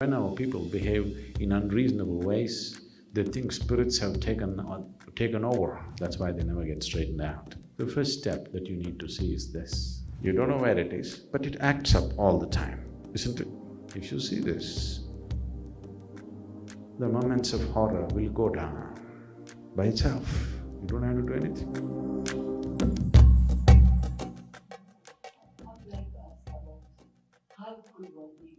When our people behave in unreasonable ways, they think spirits have taken on, taken over, that's why they never get straightened out. The first step that you need to see is this. You don't know where it is, but it acts up all the time, isn't it? If you see this, the moments of horror will go down by itself. You don't have to do anything. How could one be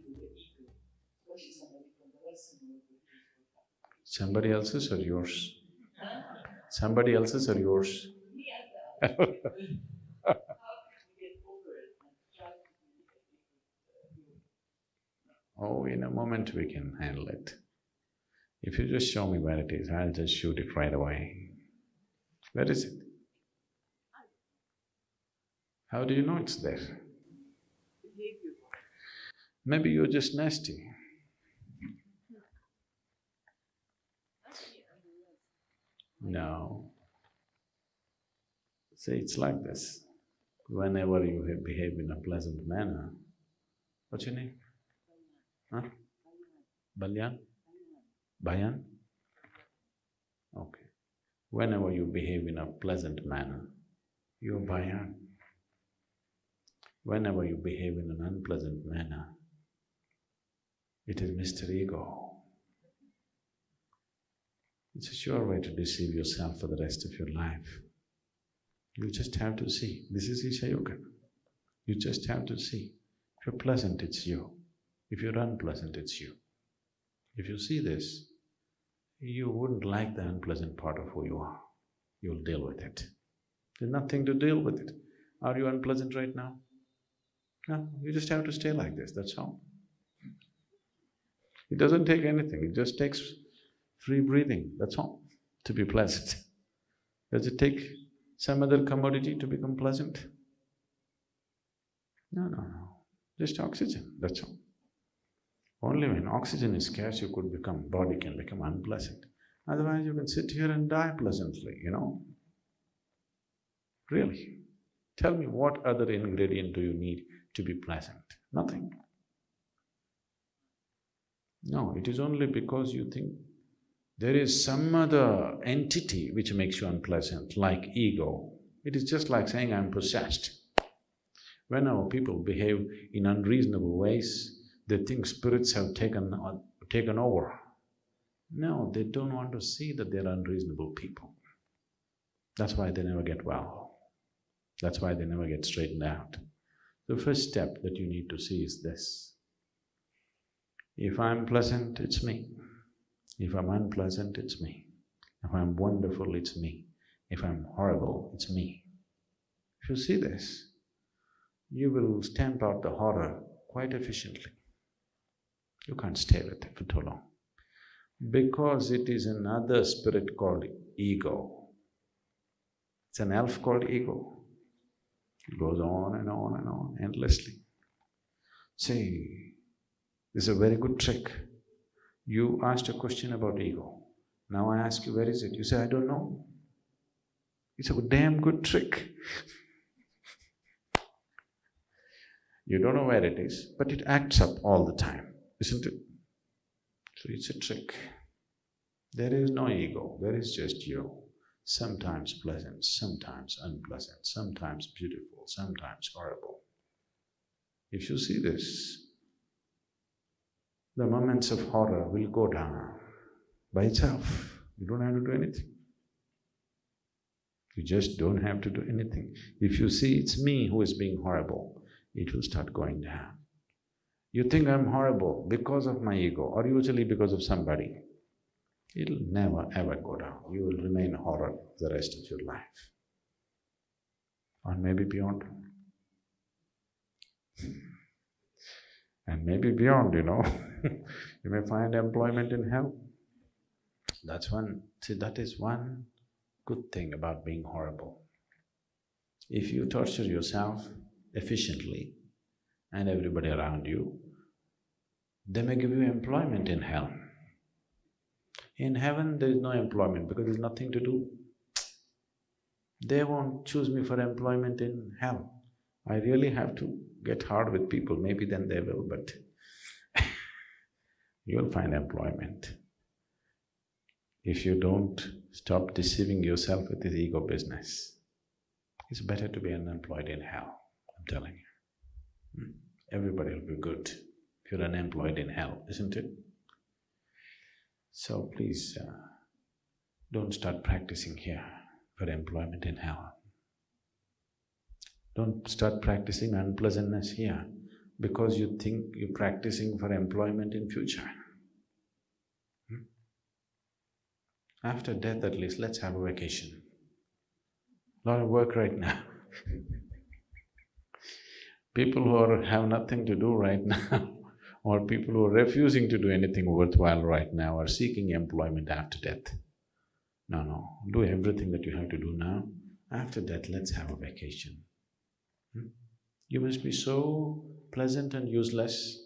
somebody else's or yours? Somebody else's or yours? Oh, in a moment we can handle it. If you just show me where it is, I'll just shoot it right away. Where is it? How do you know it's there? Maybe you're just nasty. No. See, it's like this. Whenever you behave in a pleasant manner, what's your name? Huh? Balyan? Bayan? Okay. Whenever you behave in a pleasant manner, you're Bayan. Whenever you behave in an unpleasant manner, it is Mr. Ego. It's a sure way to deceive yourself for the rest of your life. You just have to see, this is Isha Yoga. You just have to see. If you're pleasant, it's you. If you're unpleasant, it's you. If you see this, you wouldn't like the unpleasant part of who you are. You'll deal with it. There's nothing to deal with it. Are you unpleasant right now? No, you just have to stay like this, that's all. It doesn't take anything, it just takes free breathing, that's all, to be pleasant. Does it take some other commodity to become pleasant? No, no, no, just oxygen, that's all. Only when oxygen is scarce you could become… body can become unpleasant. Otherwise you can sit here and die pleasantly, you know. Really. Tell me what other ingredient do you need to be pleasant? Nothing. No, it is only because you think there is some other entity which makes you unpleasant, like ego. It is just like saying, I'm possessed. When our people behave in unreasonable ways, they think spirits have taken on, taken over. No, they don't want to see that they're unreasonable people. That's why they never get well. That's why they never get straightened out. The first step that you need to see is this. If I'm pleasant, it's me. If I'm unpleasant, it's me. If I'm wonderful, it's me. If I'm horrible, it's me. If you see this, you will stamp out the horror quite efficiently. You can't stay with it for too long. Because it is another spirit called ego. It's an elf called ego. It goes on and on and on endlessly. See, this is a very good trick. You asked a question about ego. Now I ask you, where is it? You say, I don't know. It's a damn good trick. you don't know where it is, but it acts up all the time, isn't it? So it's a trick. There is no ego, there is just you. Sometimes pleasant, sometimes unpleasant, sometimes beautiful, sometimes horrible. If you see this, the moments of horror will go down by itself. You don't have to do anything. You just don't have to do anything. If you see it's me who is being horrible, it will start going down. You think I'm horrible because of my ego or usually because of somebody, it'll never ever go down. You will remain horror the rest of your life. Or maybe beyond. Hmm. And maybe beyond, you know you may find employment in hell. That's one… see, that is one good thing about being horrible. If you torture yourself efficiently and everybody around you, they may give you employment in hell. In heaven, there is no employment because there's nothing to do. They won't choose me for employment in hell. I really have to get hard with people, maybe then they will, but you'll find employment. If you don't stop deceiving yourself with this ego business, it's better to be unemployed in hell, I'm telling you. Hmm? Everybody will be good if you're unemployed in hell, isn't it? So please, uh, don't start practicing here for employment in hell. Don't start practicing unpleasantness here because you think you're practicing for employment in future. Hmm? After death at least, let's have a vacation. Lot of work right now People who are, have nothing to do right now or people who are refusing to do anything worthwhile right now are seeking employment after death. No, no, do everything that you have to do now. After death, let's have a vacation. Hmm? You must be so pleasant and useless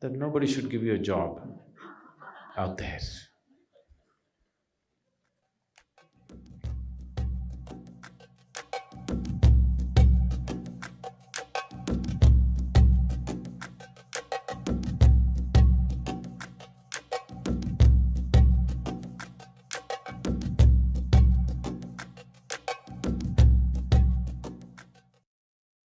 that nobody should give you a job out there.